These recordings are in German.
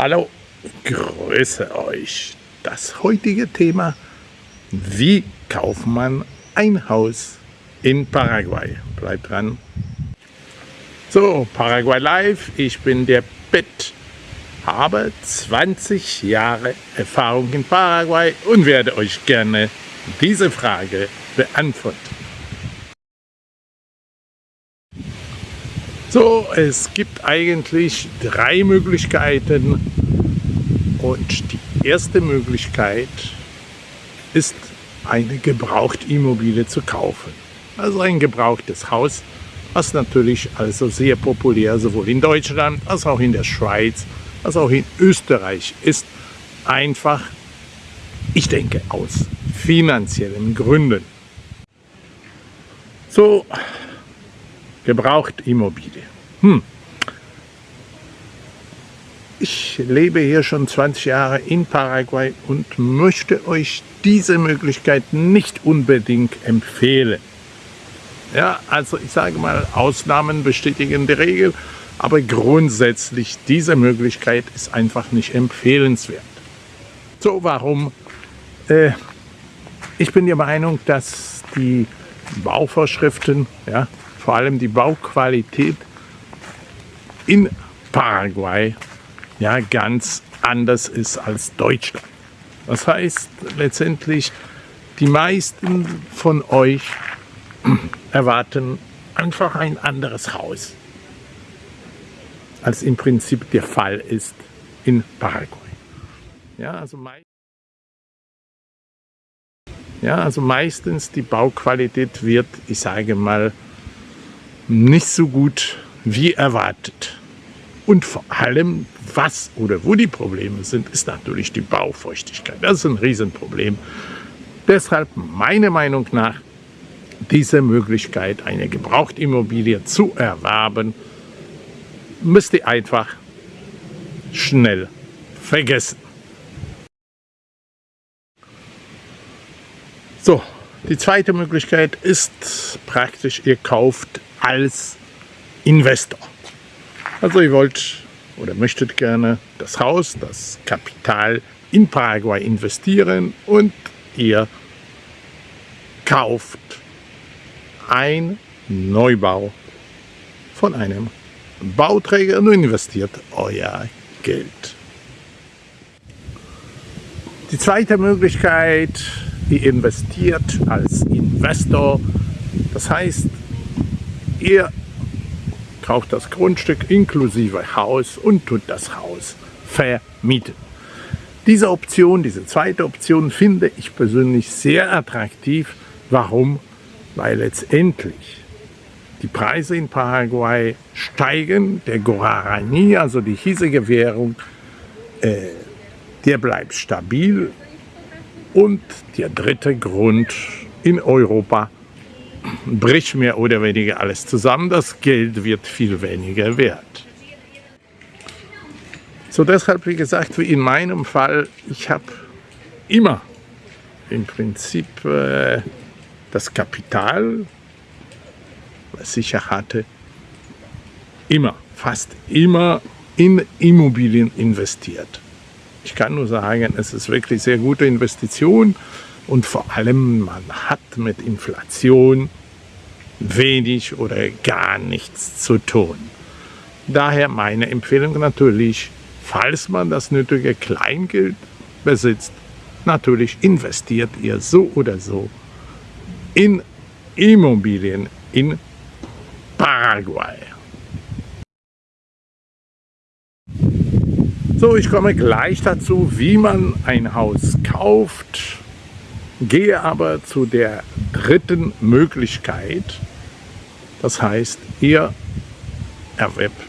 Hallo, grüße euch. Das heutige Thema, wie kauft man ein Haus in Paraguay? Bleibt dran. So, Paraguay Live, ich bin der Bett, habe 20 Jahre Erfahrung in Paraguay und werde euch gerne diese Frage beantworten. So, es gibt eigentlich drei Möglichkeiten und die erste Möglichkeit ist eine Gebrauchtimmobilie zu kaufen. Also ein gebrauchtes Haus, was natürlich also sehr populär sowohl in Deutschland als auch in der Schweiz, als auch in Österreich ist. Einfach, ich denke, aus finanziellen Gründen. So, Gebrauchtimmobilie. Hm. Ich lebe hier schon 20 Jahre in Paraguay und möchte euch diese Möglichkeit nicht unbedingt empfehlen. Ja, also ich sage mal, Ausnahmen bestätigen die Regel, aber grundsätzlich diese Möglichkeit ist einfach nicht empfehlenswert. So, warum? Äh, ich bin der Meinung, dass die Bauvorschriften, ja, vor allem die Bauqualität in Paraguay ja ganz anders ist als Deutschland. Das heißt letztendlich, die meisten von euch erwarten einfach ein anderes Haus, als im Prinzip der Fall ist in Paraguay. Ja, also, ja, also meistens die Bauqualität wird, ich sage mal, nicht so gut wie erwartet. Und vor allem, was oder wo die Probleme sind, ist natürlich die Baufeuchtigkeit. Das ist ein Riesenproblem. Deshalb meiner Meinung nach diese Möglichkeit, eine Gebrauchtimmobilie zu erwerben, müsst ihr einfach schnell vergessen. So, die zweite Möglichkeit ist praktisch, ihr kauft als Investor. Also ihr wollt oder möchtet gerne das Haus, das Kapital in Paraguay investieren und ihr kauft ein Neubau von einem Bauträger und investiert euer Geld. Die zweite Möglichkeit, ihr investiert als Investor. Das heißt, Ihr kauft das Grundstück inklusive Haus und tut das Haus vermieten. Diese Option, diese zweite Option finde ich persönlich sehr attraktiv. Warum? Weil letztendlich die Preise in Paraguay steigen. Der Guarani, also die hiesige Währung, äh, der bleibt stabil. Und der dritte Grund in Europa bricht mehr oder weniger alles zusammen. Das Geld wird viel weniger wert. So deshalb, wie gesagt, wie in meinem Fall, ich habe immer im Prinzip äh, das Kapital, was ich hatte, immer, fast immer in Immobilien investiert. Ich kann nur sagen, es ist wirklich sehr gute Investition und vor allem man hat mit Inflation wenig oder gar nichts zu tun. Daher meine Empfehlung natürlich, falls man das nötige Kleingeld besitzt, natürlich investiert ihr so oder so in Immobilien in Paraguay. So, ich komme gleich dazu, wie man ein Haus kauft, gehe aber zu der dritten Möglichkeit, das heißt, ihr erwerbt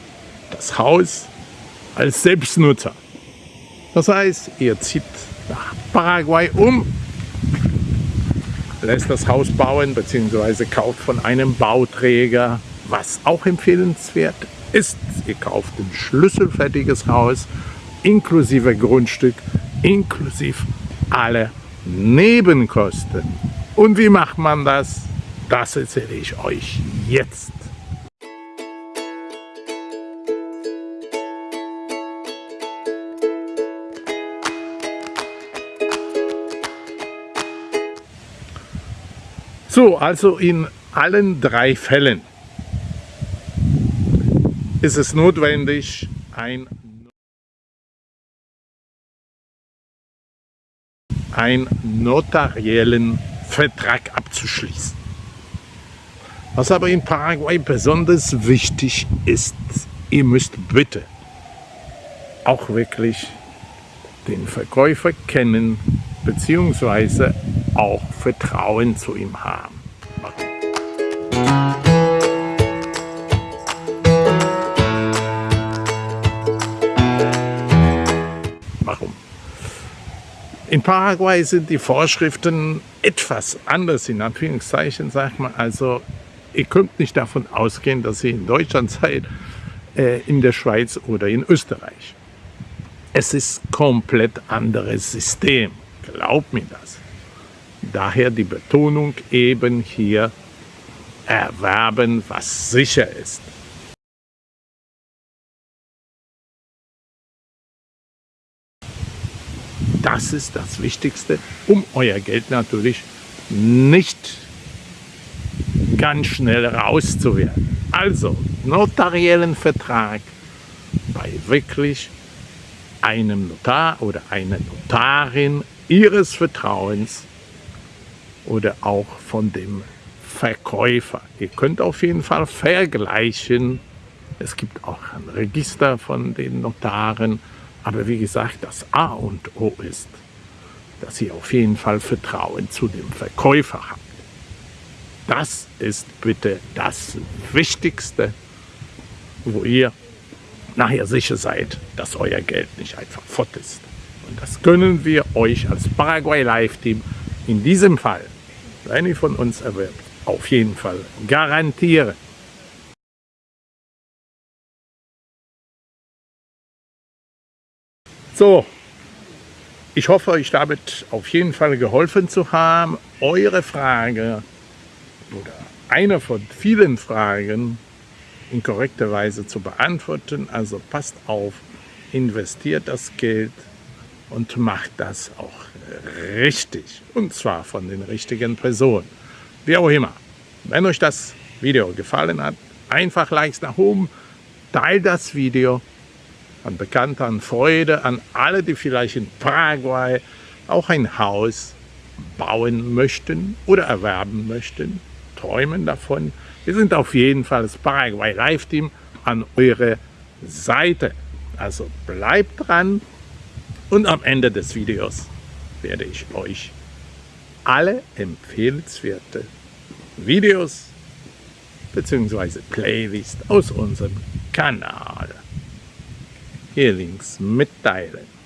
das Haus als Selbstnutzer. Das heißt, ihr zieht nach Paraguay um, lässt das Haus bauen bzw. kauft von einem Bauträger, was auch empfehlenswert ist. Ihr kauft ein schlüsselfertiges Haus inklusive Grundstück, inklusive alle Nebenkosten. Und wie macht man das? Das erzähle ich euch jetzt. So, also in allen drei Fällen ist es notwendig, ein einen notariellen Vertrag abzuschließen. Was aber in Paraguay besonders wichtig ist, ihr müsst bitte auch wirklich den Verkäufer kennen bzw. auch Vertrauen zu ihm haben. In Paraguay sind die Vorschriften etwas anders, in Anführungszeichen, sagt man. Also, ihr könnt nicht davon ausgehen, dass ihr in Deutschland seid, äh, in der Schweiz oder in Österreich. Es ist komplett anderes System, glaubt mir das. Daher die Betonung eben hier erwerben, was sicher ist. Das ist das Wichtigste, um euer Geld natürlich nicht ganz schnell rauszuwerden. Also, notariellen Vertrag bei wirklich einem Notar oder einer Notarin ihres Vertrauens oder auch von dem Verkäufer. Ihr könnt auf jeden Fall vergleichen. Es gibt auch ein Register von den Notaren. Aber wie gesagt, das A und O ist, dass ihr auf jeden Fall Vertrauen zu dem Verkäufer habt. Das ist bitte das Wichtigste, wo ihr nachher sicher seid, dass euer Geld nicht einfach fort ist. Und das können wir euch als Paraguay Live Team in diesem Fall, wenn ihr von uns erwirbt, auf jeden Fall garantieren. So, ich hoffe, euch damit auf jeden Fall geholfen zu haben. Eure Frage oder eine von vielen Fragen in korrekter Weise zu beantworten. Also passt auf, investiert das Geld und macht das auch richtig. Und zwar von den richtigen Personen. Wie auch immer. Wenn euch das Video gefallen hat, einfach Likes nach oben, teilt das Video an Bekannte, an Freude, an alle, die vielleicht in Paraguay auch ein Haus bauen möchten oder erwerben möchten, träumen davon. Wir sind auf jeden Fall das Paraguay Live Team an eure Seite. Also bleibt dran und am Ende des Videos werde ich euch alle empfehlenswerte Videos bzw. Playlist aus unserem Kanal hier links mitteilen.